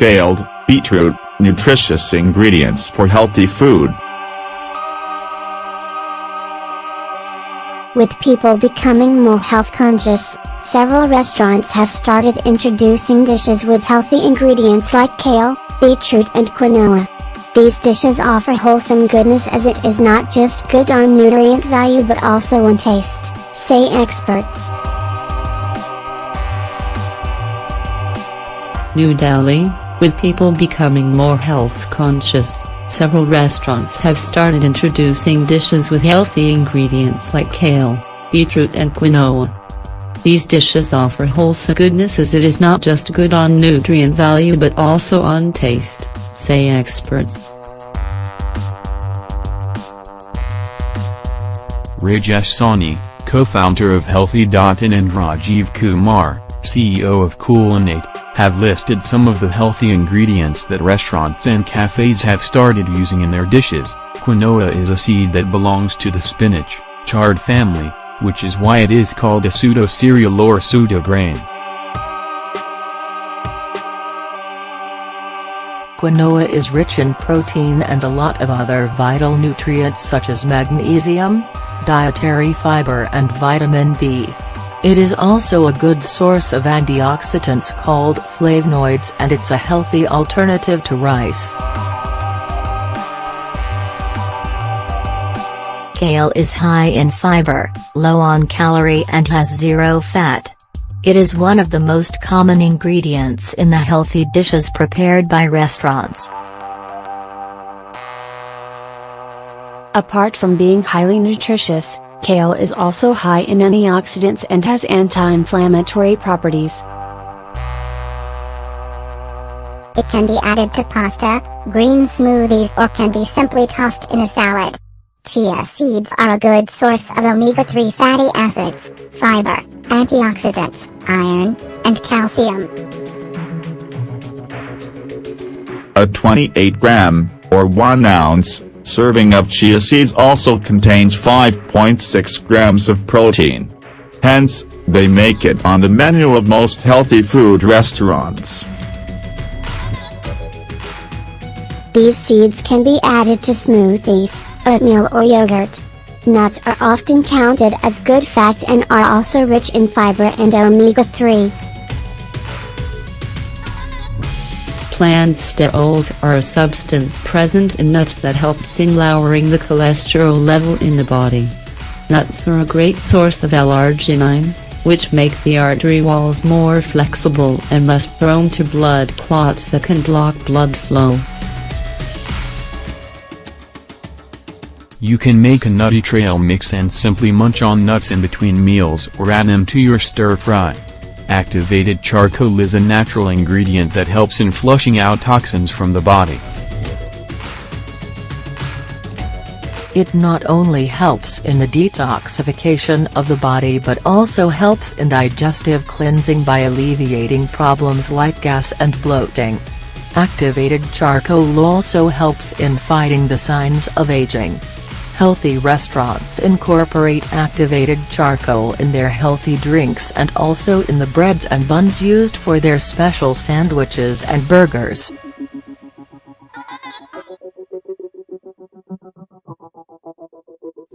Kale, beetroot, nutritious ingredients for healthy food. With people becoming more health conscious, several restaurants have started introducing dishes with healthy ingredients like kale, beetroot and quinoa. These dishes offer wholesome goodness as it is not just good on nutrient value but also on taste, say experts. New Delhi, with people becoming more health conscious, several restaurants have started introducing dishes with healthy ingredients like kale, beetroot and quinoa. These dishes offer wholesome goodness as it is not just good on nutrient value but also on taste, say experts. Rajesh Sawhney, co-founder of Healthy Dottin and Rajiv Kumar, CEO of Culinate, have listed some of the healthy ingredients that restaurants and cafes have started using in their dishes. Quinoa is a seed that belongs to the spinach, chard family, which is why it is called a pseudo-cereal or pseudo-grain. Quinoa is rich in protein and a lot of other vital nutrients such as magnesium, dietary fiber and vitamin B. It is also a good source of antioxidants called flavonoids and it's a healthy alternative to rice. Kale is high in fiber, low on calorie and has zero fat. It is one of the most common ingredients in the healthy dishes prepared by restaurants. Apart from being highly nutritious, kale is also high in antioxidants and has anti-inflammatory properties. It can be added to pasta, green smoothies or can be simply tossed in a salad. Chia seeds are a good source of omega-3 fatty acids, fiber, antioxidants, iron, and calcium. A 28 gram, or 1 ounce, serving of chia seeds also contains 5.6 grams of protein. Hence, they make it on the menu of most healthy food restaurants. These seeds can be added to smoothies, oatmeal or yogurt. Nuts are often counted as good fats and are also rich in fiber and omega-3. Plant sterols are a substance present in nuts that helps in lowering the cholesterol level in the body. Nuts are a great source of L-arginine, which make the artery walls more flexible and less prone to blood clots that can block blood flow. You can make a nutty trail mix and simply munch on nuts in between meals or add them to your stir fry. Activated charcoal is a natural ingredient that helps in flushing out toxins from the body. It not only helps in the detoxification of the body but also helps in digestive cleansing by alleviating problems like gas and bloating. Activated charcoal also helps in fighting the signs of aging. Healthy restaurants incorporate activated charcoal in their healthy drinks and also in the breads and buns used for their special sandwiches and burgers.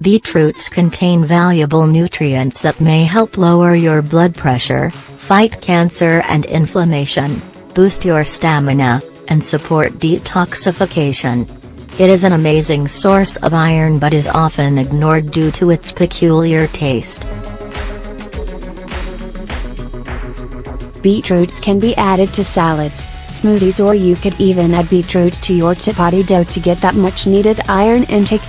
Beetroots contain valuable nutrients that may help lower your blood pressure, fight cancer and inflammation, boost your stamina, and support detoxification. It is an amazing source of iron but is often ignored due to its peculiar taste. Beetroots can be added to salads, smoothies or you could even add beetroot to your chapati dough to get that much needed iron intake.